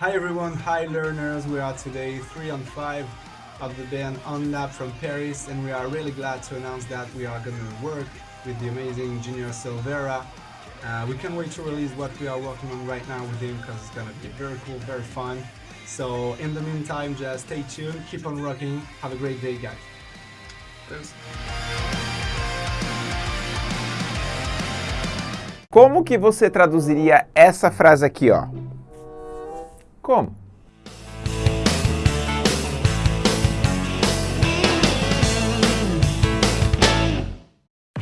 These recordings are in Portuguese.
Hi everyone, hi learners. We are today 3 on 5 of the band On Lab from Paris and we are really glad to announce that we are going to work with the amazing Junior Silvera. Uh, we can't wait to release what we are working on right now with him because it's going to be very cool, very fun. So in the meantime, just stay tuned, keep on rocking. Have a great day, guys. Thanks. Como que você traduziria essa frase aqui, ó? Como?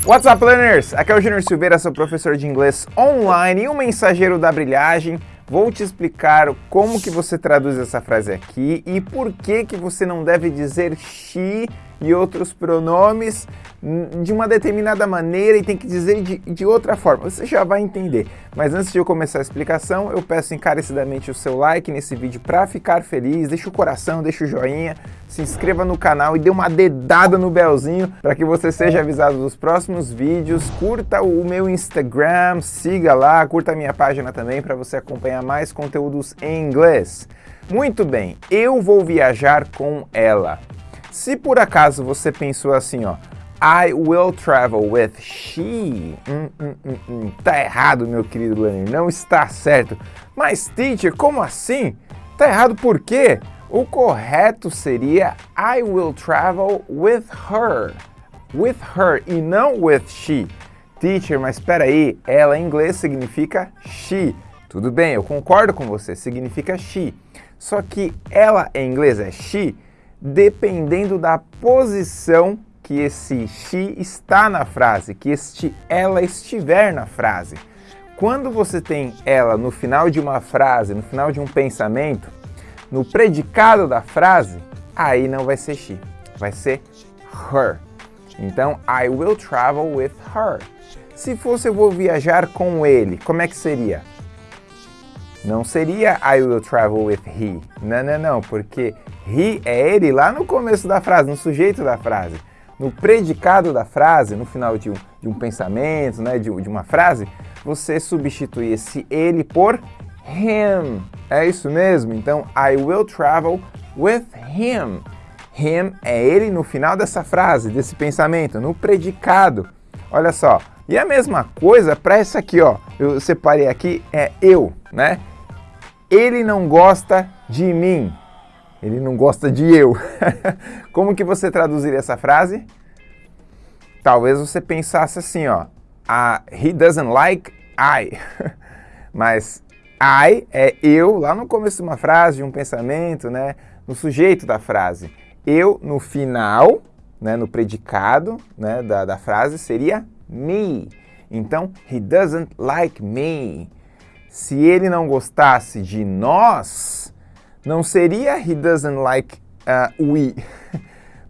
What's up, learners? Aqui é o Junior Silveira, seu professor de inglês online e o mensageiro da brilhagem. Vou te explicar como que você traduz essa frase aqui e por que que você não deve dizer she e outros pronomes de uma determinada maneira e tem que dizer de, de outra forma. Você já vai entender. Mas antes de eu começar a explicação, eu peço encarecidamente o seu like nesse vídeo para ficar feliz. Deixa o coração, deixa o joinha, se inscreva no canal e dê uma dedada no belzinho para que você seja avisado dos próximos vídeos. Curta o meu Instagram, siga lá, curta a minha página também para você acompanhar mais conteúdos em inglês. Muito bem, eu vou viajar com ela. Se por acaso você pensou assim, ó, I will travel with she. Hum, hum, hum, hum. Tá errado, meu querido Lenny, não está certo. Mas, teacher, como assim? Tá errado por quê? O correto seria I will travel with her. With her e não with she. Teacher, mas espera aí, ela em inglês significa she. Tudo bem, eu concordo com você, significa she. Só que ela em inglês é she dependendo da posição que esse she está na frase, que este ela estiver na frase. Quando você tem ela no final de uma frase, no final de um pensamento, no predicado da frase, aí não vai ser she, vai ser her. Então, I will travel with her. Se fosse eu vou viajar com ele, como é que seria? Não seria I will travel with he. Não, não, não, porque he é ele lá no começo da frase, no sujeito da frase. No predicado da frase, no final de um, de um pensamento, né, de, de uma frase, você substitui esse ele por him. É isso mesmo? Então, I will travel with him. Him é ele no final dessa frase, desse pensamento, no predicado. Olha só. E a mesma coisa para essa aqui, ó. Eu separei aqui, é eu, né? Ele não gosta de mim. Ele não gosta de eu. Como que você traduziria essa frase? Talvez você pensasse assim, ó. He doesn't like I. Mas I é eu lá no começo de uma frase, de um pensamento, né? No sujeito da frase. Eu no final, né? No predicado né? da, da frase seria me. Então, he doesn't like me. Se ele não gostasse de nós, não seria he doesn't like uh, we.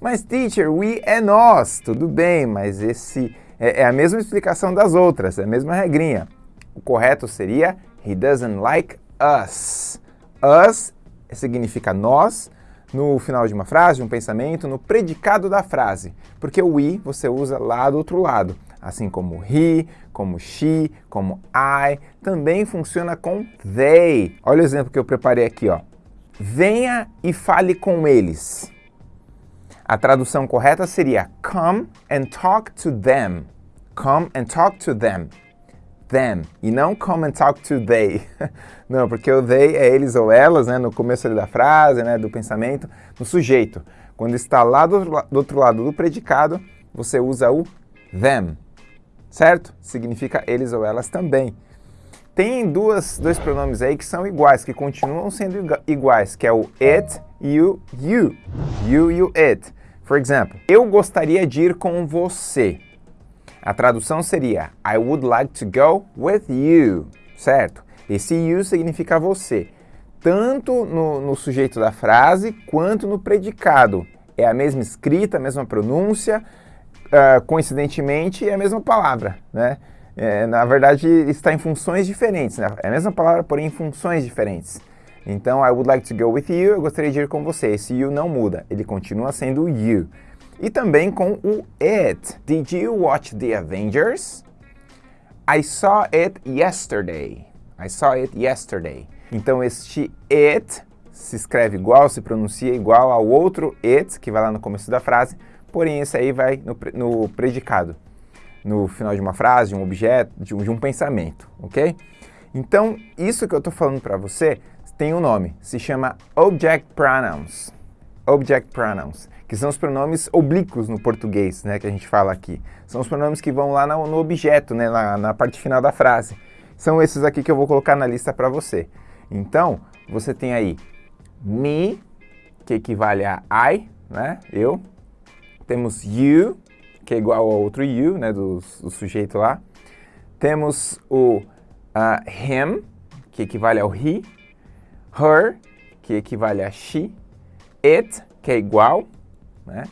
mas teacher, we é nós, tudo bem, mas esse é, é a mesma explicação das outras, é a mesma regrinha. O correto seria he doesn't like us. Us significa nós, no final de uma frase, de um pensamento, no predicado da frase, porque o we você usa lá do outro lado assim como he, como she, como I, também funciona com they. Olha o exemplo que eu preparei aqui, ó. Venha e fale com eles. A tradução correta seria come and talk to them. Come and talk to them. Them. E não come and talk to they. não, porque o they é eles ou elas, né, no começo da frase, né, do pensamento, no sujeito. Quando está lá do, do outro lado do predicado, você usa o them certo? Significa eles ou elas também. Tem duas, dois pronomes aí que são iguais, que continuam sendo iguais, que é o it e o you. You o it. For example, eu gostaria de ir com você. A tradução seria I would like to go with you, certo? Esse you significa você, tanto no, no sujeito da frase quanto no predicado. É a mesma escrita, a mesma pronúncia, uh, coincidentemente, é a mesma palavra, né? É, na verdade, está em funções diferentes, né? É a mesma palavra, porém em funções diferentes. Então, I would like to go with you, eu gostaria de ir com você. Esse you não muda, ele continua sendo you. E também com o it. Did you watch The Avengers? I saw it yesterday. I saw it yesterday. Então este it se escreve igual, se pronuncia igual ao outro it, que vai lá no começo da frase, porém esse aí vai no, no predicado, no final de uma frase, um objeto, de um, de um pensamento, ok? Então, isso que eu estou falando para você tem um nome, se chama Object Pronouns. Object Pronouns, que são os pronomes oblíquos no português, né, que a gente fala aqui. São os pronomes que vão lá no, no objeto, né, na, na parte final da frase. São esses aqui que eu vou colocar na lista para você. Então, você tem aí me, que equivale a I, né, eu. Temos you, que é igual ao outro you, né, do, do sujeito lá. Temos o uh, him, que equivale ao he. Her, que equivale a she. It, que é igual, né.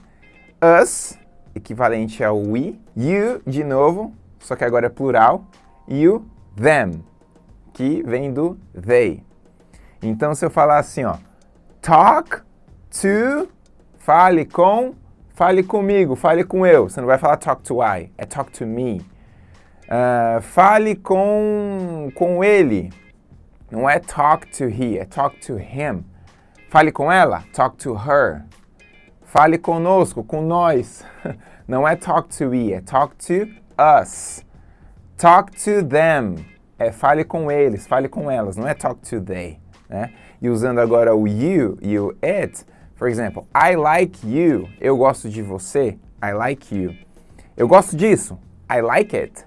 Us, equivalente ao we. You, de novo, só que agora é plural. You, them, que vem do they. Então, se eu falar assim, ó, talk to, fale com, fale comigo, fale com eu. Você não vai falar talk to I, é talk to me. Uh, fale com, com ele. Não é talk to he, é talk to him. Fale com ela, talk to her. Fale conosco, com nós. Não é talk to we, é talk to us. Talk to them. É fale com eles, fale com elas, não é talk to they. Né? E usando agora o you e o it, por exemplo, I like you, eu gosto de você, I like you. Eu gosto disso, I like it,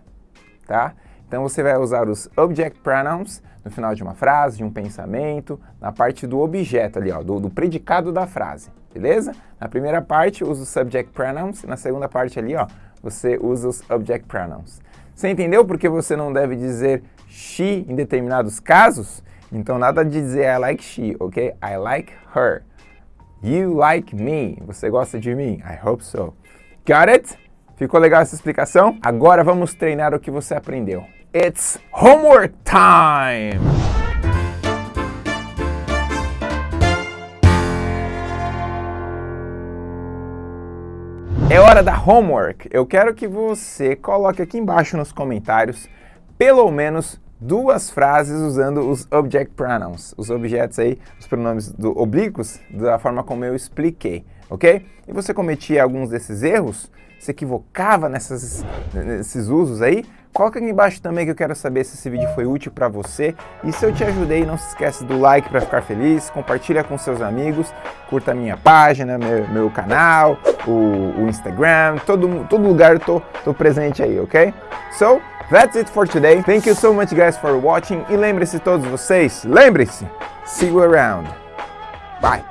tá? Então você vai usar os object pronouns no final de uma frase, de um pensamento, na parte do objeto ali, ó, do, do predicado da frase, beleza? Na primeira parte usa os subject pronouns, na segunda parte ali, ó, você usa os object pronouns. Você entendeu por que você não deve dizer she em determinados casos? Então nada de dizer I like she, ok? I like her. You like me. Você gosta de mim? I hope so. Got it? Ficou legal essa explicação? Agora vamos treinar o que você aprendeu. It's homework time! É hora da homework. Eu quero que você coloque aqui embaixo nos comentários pelo menos duas frases usando os object pronouns, os objetos aí, os pronomes do oblíquos, da forma como eu expliquei, ok? E você cometia alguns desses erros, se equivocava nessas, nesses usos aí, coloca aqui embaixo também que eu quero saber se esse vídeo foi útil para você. E se eu te ajudei, não se esquece do like para ficar feliz, compartilha com seus amigos, curta a minha página, meu, meu canal, o, o, Instagram, todo, todo lugar eu tô, tô presente aí, ok? So, That's it for today. Thank you so much guys for watching. E lembre-se todos vocês, lembre-se, see you around. Bye.